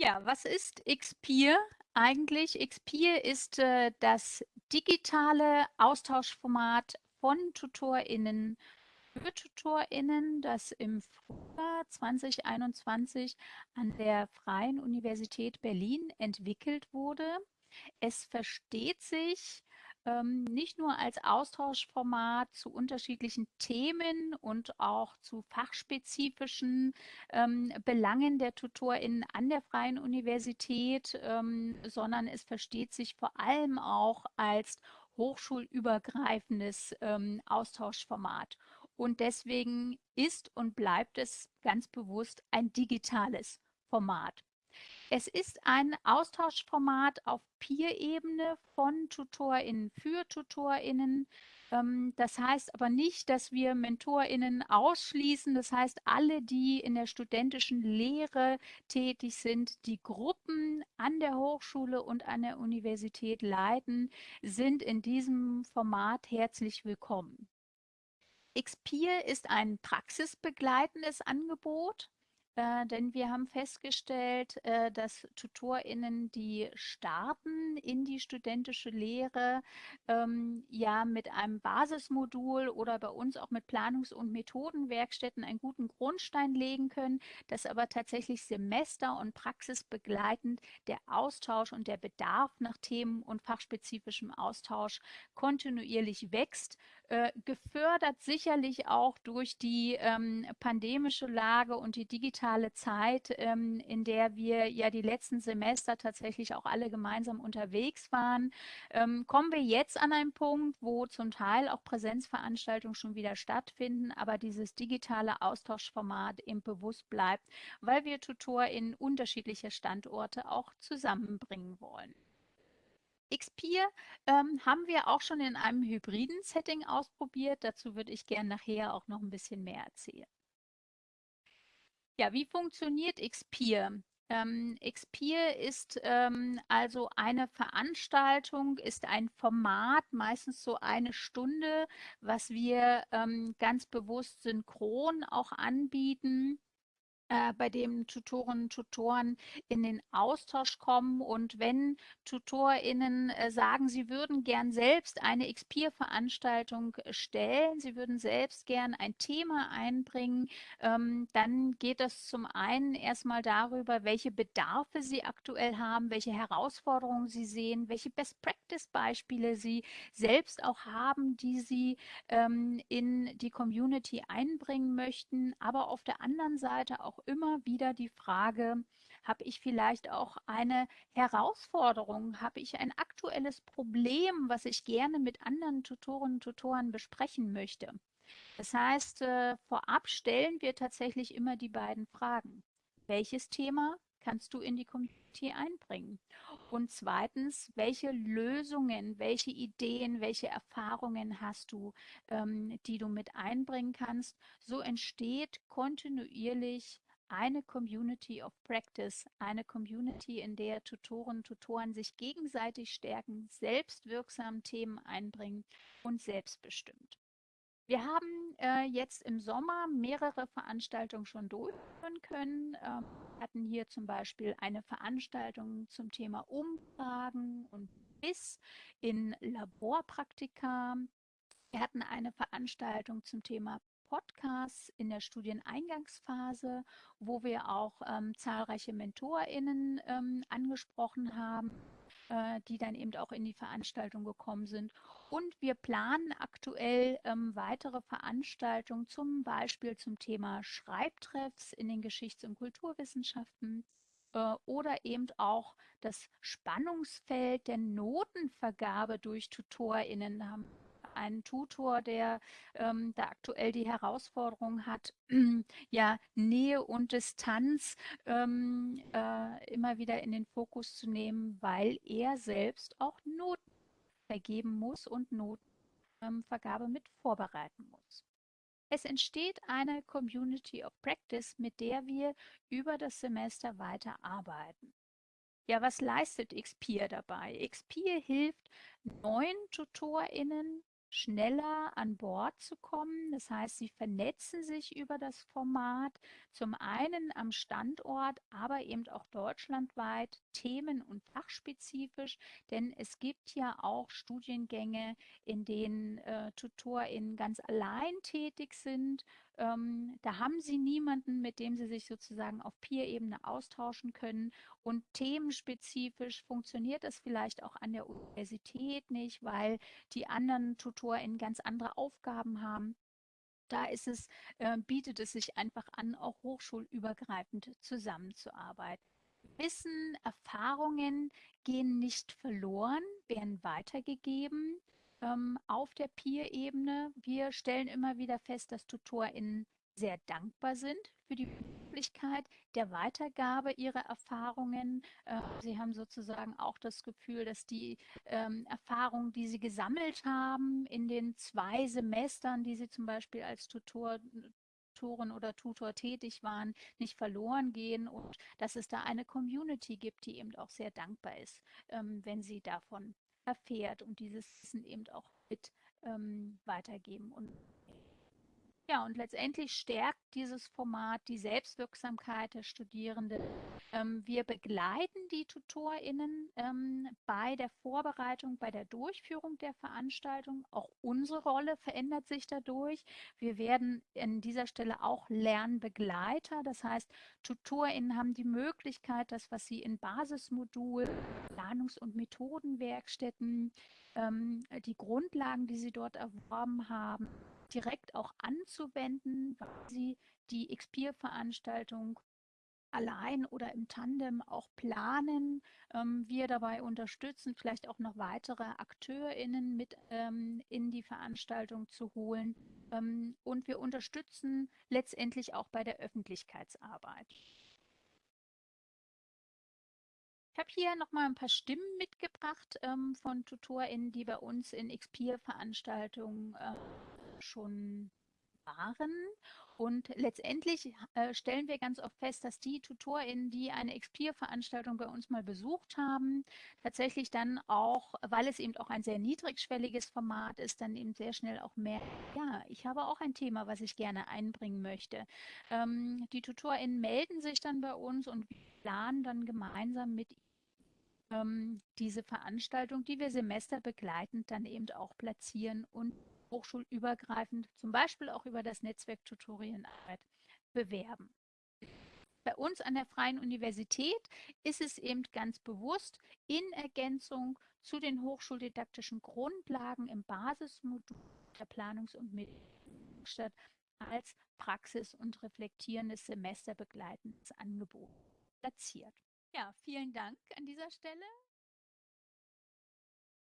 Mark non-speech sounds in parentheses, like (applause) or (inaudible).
Ja, was ist Xpeer eigentlich? Xpeer ist äh, das digitale Austauschformat von TutorInnen für TutorInnen, das im Frühjahr 2021 an der Freien Universität Berlin entwickelt wurde. Es versteht sich ähm, nicht nur als Austauschformat zu unterschiedlichen Themen und auch zu fachspezifischen ähm, Belangen der TutorInnen an der Freien Universität, ähm, sondern es versteht sich vor allem auch als hochschulübergreifendes ähm, Austauschformat. Und deswegen ist und bleibt es ganz bewusst ein digitales Format. Es ist ein Austauschformat auf Peer-Ebene von TutorInnen für TutorInnen. Ähm, das heißt aber nicht, dass wir MentorInnen ausschließen. Das heißt, alle, die in der studentischen Lehre tätig sind, die Gruppen an der Hochschule und an der Universität leiten, sind in diesem Format herzlich willkommen. Xpeer ist ein praxisbegleitendes Angebot. Äh, denn wir haben festgestellt, äh, dass TutorInnen, die starten in die studentische Lehre, ähm, ja mit einem Basismodul oder bei uns auch mit Planungs- und Methodenwerkstätten einen guten Grundstein legen können, dass aber tatsächlich Semester- und praxisbegleitend der Austausch und der Bedarf nach Themen und fachspezifischem Austausch kontinuierlich wächst äh, gefördert sicherlich auch durch die ähm, pandemische Lage und die digitale Zeit, ähm, in der wir ja die letzten Semester tatsächlich auch alle gemeinsam unterwegs waren, ähm, kommen wir jetzt an einen Punkt, wo zum Teil auch Präsenzveranstaltungen schon wieder stattfinden, aber dieses digitale Austauschformat eben bewusst bleibt, weil wir Tutor in unterschiedliche Standorte auch zusammenbringen wollen. Xpeer ähm, haben wir auch schon in einem hybriden Setting ausprobiert. Dazu würde ich gerne nachher auch noch ein bisschen mehr erzählen. Ja, wie funktioniert Xpeer? Ähm, Xpeer ist ähm, also eine Veranstaltung, ist ein Format, meistens so eine Stunde, was wir ähm, ganz bewusst synchron auch anbieten äh, bei dem Tutoren und Tutoren in den Austausch kommen. Und wenn TutorInnen äh, sagen, sie würden gern selbst eine Xpeer-Veranstaltung stellen, sie würden selbst gern ein Thema einbringen, ähm, dann geht das zum einen erstmal darüber, welche Bedarfe sie aktuell haben, welche Herausforderungen sie sehen, welche Best-Practice-Beispiele sie selbst auch haben, die sie ähm, in die Community einbringen möchten, aber auf der anderen Seite auch immer wieder die Frage, habe ich vielleicht auch eine Herausforderung? Habe ich ein aktuelles Problem, was ich gerne mit anderen Tutoren und Tutoren besprechen möchte? Das heißt, äh, vorab stellen wir tatsächlich immer die beiden Fragen. Welches Thema kannst du in die Community einbringen? Und zweitens, welche Lösungen, welche Ideen, welche Erfahrungen hast du, ähm, die du mit einbringen kannst? So entsteht kontinuierlich eine Community of Practice, eine Community, in der Tutoren Tutoren sich gegenseitig stärken, selbstwirksam Themen einbringen und selbstbestimmt. Wir haben äh, jetzt im Sommer mehrere Veranstaltungen schon durchführen können. Ähm, wir hatten hier zum Beispiel eine Veranstaltung zum Thema Umfragen und BIS in Laborpraktika. Wir hatten eine Veranstaltung zum Thema Podcasts in der Studieneingangsphase, wo wir auch ähm, zahlreiche MentorInnen ähm, angesprochen haben, äh, die dann eben auch in die Veranstaltung gekommen sind. Und wir planen aktuell ähm, weitere Veranstaltungen, zum Beispiel zum Thema Schreibtreffs in den Geschichts- und Kulturwissenschaften äh, oder eben auch das Spannungsfeld der Notenvergabe durch TutorInnen. Haben einen Tutor, der ähm, da aktuell die Herausforderung hat, (clears throat) ja, Nähe und Distanz ähm, äh, immer wieder in den Fokus zu nehmen, weil er selbst auch Noten vergeben muss und Notenvergabe ähm, mit vorbereiten muss. Es entsteht eine Community of Practice, mit der wir über das Semester weiter arbeiten. Ja, was leistet Xpeer dabei? Xpeer hilft neuen TutorInnen schneller an Bord zu kommen. Das heißt, sie vernetzen sich über das Format, zum einen am Standort, aber eben auch deutschlandweit, themen- und fachspezifisch, denn es gibt ja auch Studiengänge, in denen äh, TutorInnen ganz allein tätig sind. Ähm, da haben sie niemanden, mit dem sie sich sozusagen auf Peer-Ebene austauschen können. Und themenspezifisch funktioniert das vielleicht auch an der Universität nicht, weil die anderen TutorInnen ganz andere Aufgaben haben. Da ist es, äh, bietet es sich einfach an, auch hochschulübergreifend zusammenzuarbeiten. Wissen, Erfahrungen gehen nicht verloren, werden weitergegeben ähm, auf der Peer-Ebene. Wir stellen immer wieder fest, dass TutorInnen sehr dankbar sind für die Möglichkeit der Weitergabe ihrer Erfahrungen. Äh, sie haben sozusagen auch das Gefühl, dass die ähm, Erfahrungen, die sie gesammelt haben in den zwei Semestern, die sie zum Beispiel als Tutor Tutoren oder Tutor tätig waren, nicht verloren gehen und dass es da eine Community gibt, die eben auch sehr dankbar ist, ähm, wenn sie davon erfährt und dieses Wissen eben auch mit ähm, weitergeben und ja, und letztendlich stärkt dieses Format die Selbstwirksamkeit der Studierenden. Ähm, wir begleiten die TutorInnen ähm, bei der Vorbereitung, bei der Durchführung der Veranstaltung. Auch unsere Rolle verändert sich dadurch. Wir werden an dieser Stelle auch Lernbegleiter. Das heißt, TutorInnen haben die Möglichkeit, das, was sie in Basismodulen, Planungs- und Methodenwerkstätten, ähm, die Grundlagen, die sie dort erworben haben, direkt auch anzuwenden, weil sie die Xpeer-Veranstaltung allein oder im Tandem auch planen. Ähm, wir dabei unterstützen, vielleicht auch noch weitere AkteurInnen mit ähm, in die Veranstaltung zu holen. Ähm, und wir unterstützen letztendlich auch bei der Öffentlichkeitsarbeit. Ich habe hier noch mal ein paar Stimmen mitgebracht ähm, von TutorInnen, die bei uns in Xpeer-Veranstaltungen äh, schon waren. Und letztendlich äh, stellen wir ganz oft fest, dass die TutorInnen, die eine Xpeer-Veranstaltung bei uns mal besucht haben, tatsächlich dann auch, weil es eben auch ein sehr niedrigschwelliges Format ist, dann eben sehr schnell auch mehr, ja, ich habe auch ein Thema, was ich gerne einbringen möchte. Ähm, die TutorInnen melden sich dann bei uns und planen dann gemeinsam mit ähm, diese Veranstaltung, die wir semesterbegleitend dann eben auch platzieren und hochschulübergreifend, zum Beispiel auch über das Netzwerk Tutorienarbeit, bewerben. Bei uns an der Freien Universität ist es eben ganz bewusst in Ergänzung zu den hochschuldidaktischen Grundlagen im Basismodul der Planungs- und Mittelstadt als Praxis- und reflektierendes Semester begleitendes Angebot platziert. Ja, vielen Dank an dieser Stelle